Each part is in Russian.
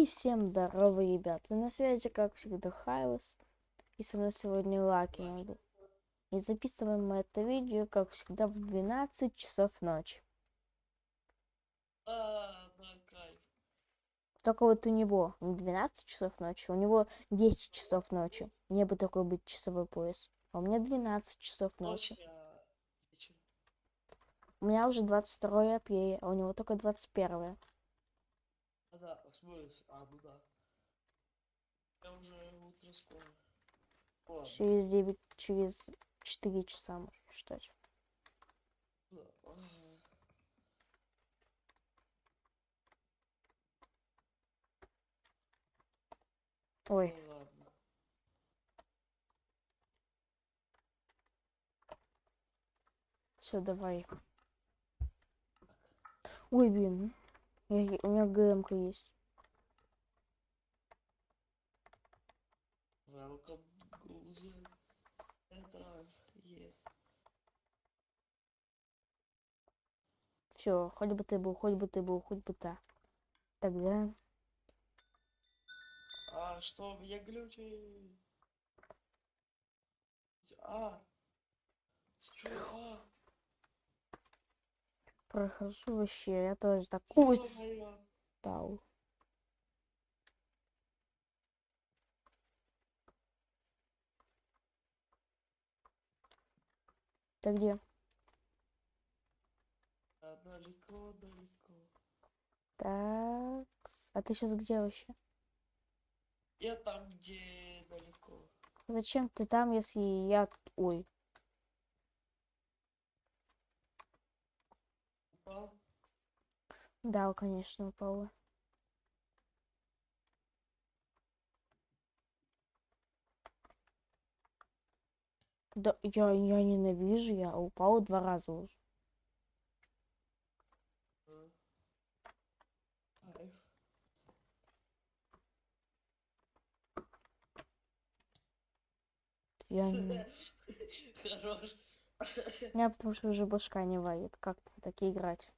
И всем здорово, ребята. На связи, как всегда, Хайлос. И со мной сегодня Лаки. И записываем мы это видео, как всегда, в 12 часов ночи. Только вот у него не 12 часов ночи, у него 10 часов ночи. Мне бы такой быть часовой пояс. А у меня 12 часов ночи. У меня уже 22 апреля, а у него только 21. А, да, в смысле, а, ну да. Я уже утро скоро. Ладно, Через 9, через 4 часа можно считать. да. Ой, Ну ладно. все, давай. Ой, блин. Я- у меня ГМК есть. Welcome. Все, хоть бы ты был, хоть бы ты был, хоть бы та. Тогда А, что, меня глючи? А, что, а, прохожу вообще. Я тоже такой ё-моё. стал. Ты где? Далеко, далеко. Так. А ты сейчас где вообще? Я там, где далеко. Зачем ты там, если я... Ой. Упал? Да, конечно, упала. Да, я, я ненавижу, я упала два раза уже. Я не... Хорош. Меня потому что уже башка не варит. Как-то так играть.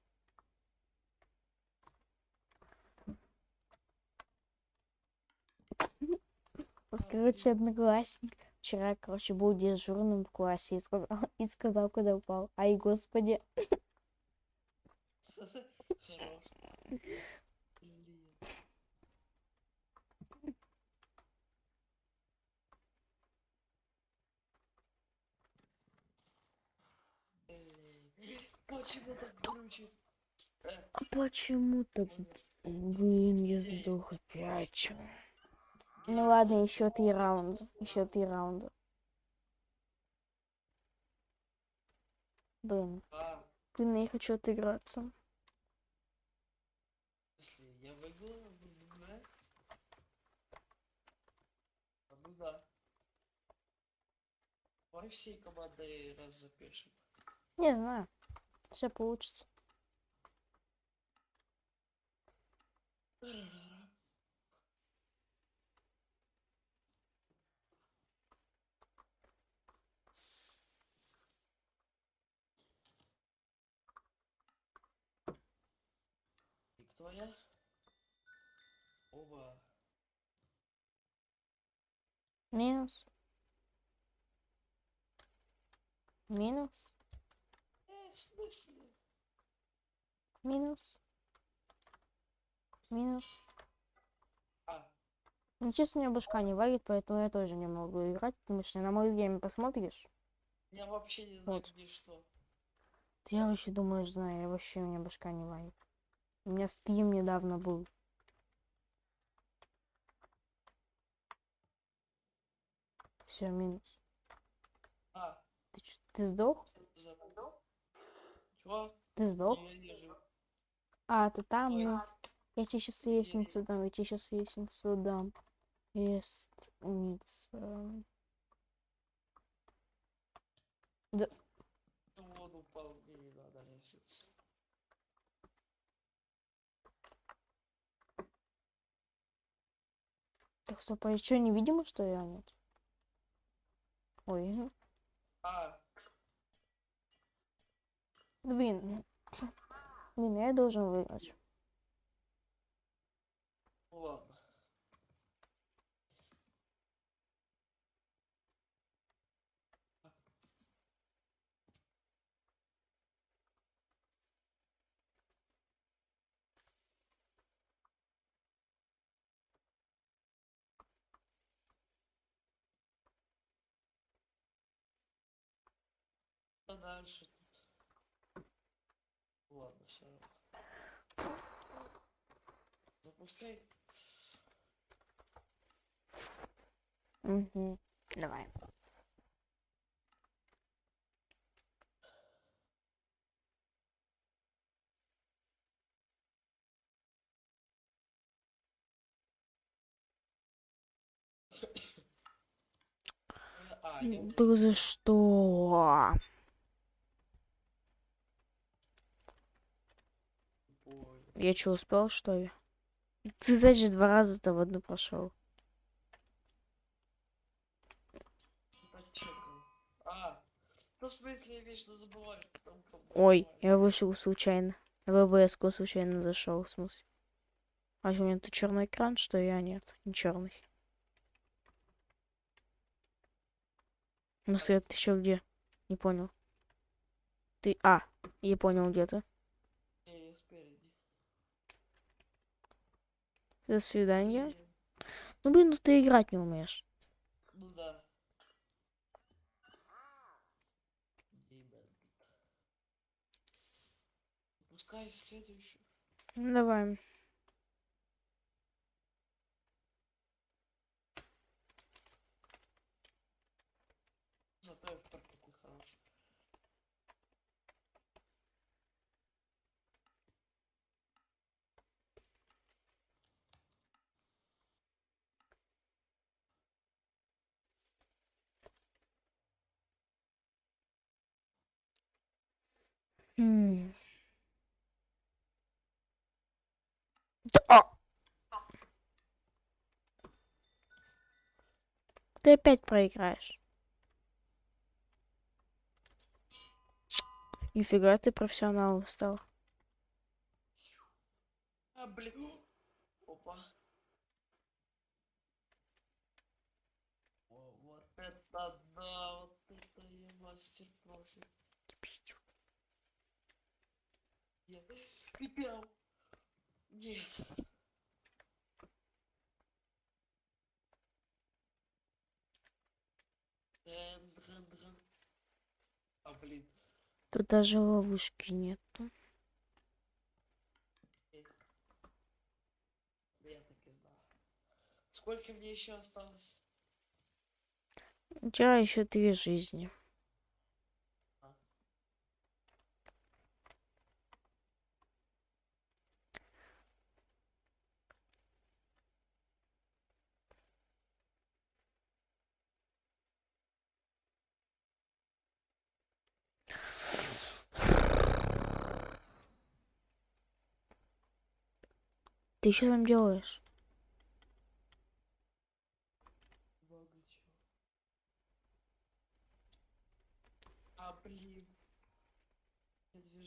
Вот, Короче, одноклассник вчера, короче, был дежурным в классе и сказал, и сказал, куда упал. Ай, господи. Почему так? Э, Почему-то, блин, я сдох опять. Ну ладно, еще три раунда. Еще три раунда. Блин, блин, я хочу отыграться. если я выиграл? А, ну да. Давай всей командой раз запишем. Не знаю. Все получится. Я? Оба. Минус. Минус. Э, в смысле? Минус. Минус. А, Ну, честно, у меня башка не варит, поэтому я тоже не могу играть, потому что на мое время посмотришь. я вообще не знаю, Вот. где что. Ты я вообще думаешь, знаю, я вообще у меня башка не варит. У меня стрим недавно был. Все, минус. А, Ты, чё, ты сдох? Чего? Ты сдох? А, ты там, Ой. ну. Я тебе сейчас лестницу дам, я тебе сейчас лестницу дам. Лестница. Ну, он упал, мне не надо лестница. Так, стоп, а еще невидимо, что я нет? Ой, ну, А, блин. Блин, я должен выиграть. о, ладно. А дальше тут. Ладно, все равно. Запускай. Угу. Давай. А, Да за что? понял. Я что, успел, что ли? Ты, значит, два раза-то в одну. Почекал. А, ну в смысле я вечно забываю, что там как бы Ой, я вышел случайно. В ВБС случайно зашел, в смысле. А что, у меня тут черный экран, что я нет, не черный. Ну, свет, ты еще где? Не понял. Ты... А, я понял, где ты. Не, я спереди. До свидания. Ну, блин, ну ты играть не умеешь. Ну да. Пускай следующую. Давай. Зато я второй такой хороший. М. Да! Ты опять проиграешь. Нифига ты профессионалом стал. А, блин. Опа. О, вот это да, вот это я мастер профи. Нет. Дрын. А, блин. Тут даже ловушки нету. Есть. Я так и знал. Сколько мне еще осталось? У тебя еще три жизни. Ты что там делаешь? А, блин. Я две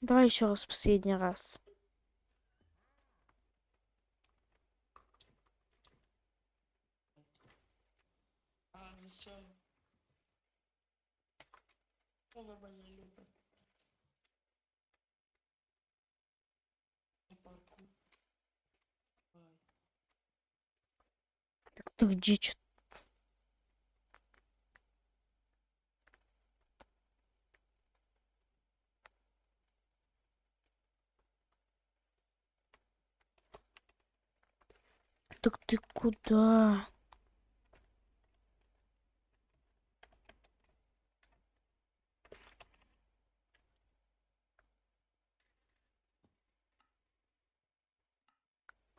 Давай еще раз последний раз. Что. Так ты где чё- Так ты куда?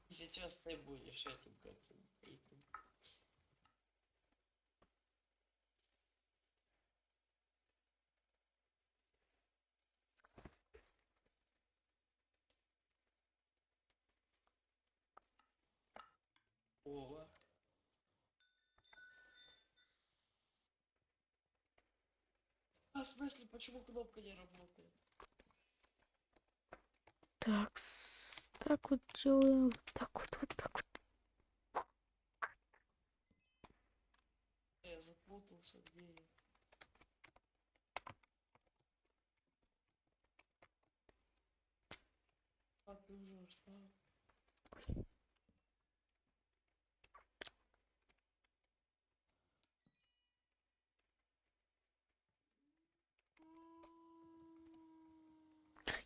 Сейчас ты будешь этим каким этим. Ова. А в смысле, почему кнопка не работает? Так, так вот делаем. так вот. Я запутался, где я? А ты уже что?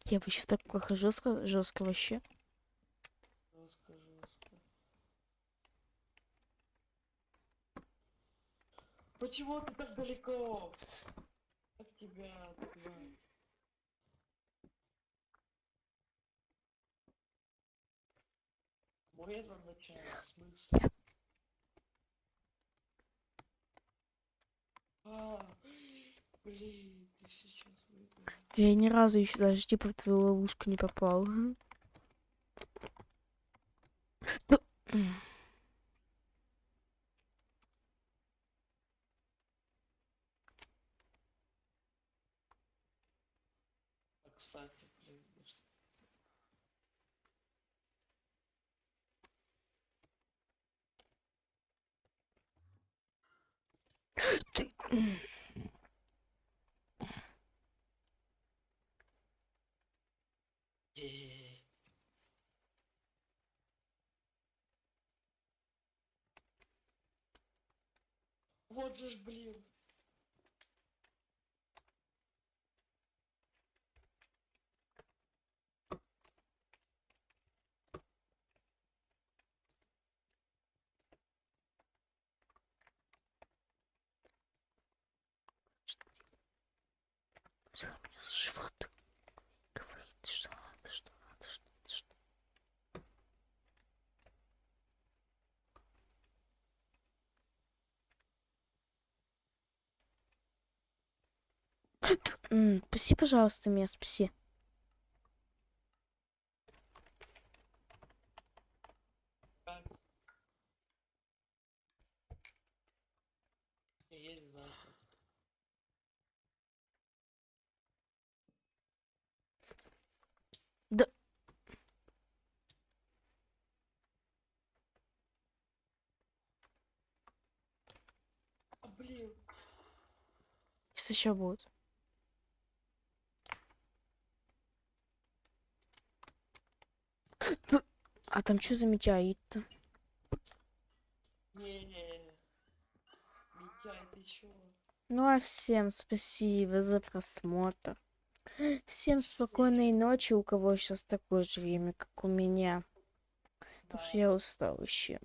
Я вообще так плохо жестко, жестко вообще. Жестко, жестко. Почему ты так далеко? Как тебя догнать? Мой это начало, в смысле? А, блин, сейчас выиграл. Я ни разу еще даже типа в твою ловушку не попал. Кстати, блин, ты- м. Э-э-э. Вот же ж, блин. Всё, у меня живот говорит, что надо, что надо, что надо, что М, Спаси, пожалуйста, меня, спаси. Да. А, блин. Сейчас еще будет. Ну, А там что за метеорит-то? Не. Митяй, ты чё? Ну а всем спасибо за просмотр. Всем спокойной ночи, у кого сейчас такое же время, как у меня. Потому что Да. я устал еще.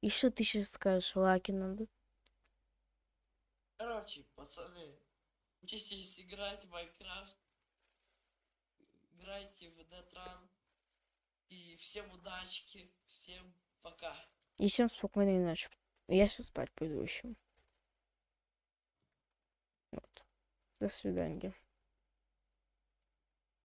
И что ты сейчас скажешь, Лаки надо? Короче, пацаны, учитесь играть в Майнкрафт. Играйте в Детран. И всем удачки. Всем пока. И всем спокойной ночи. Я сейчас спать пойду еще. Вот. До свидания.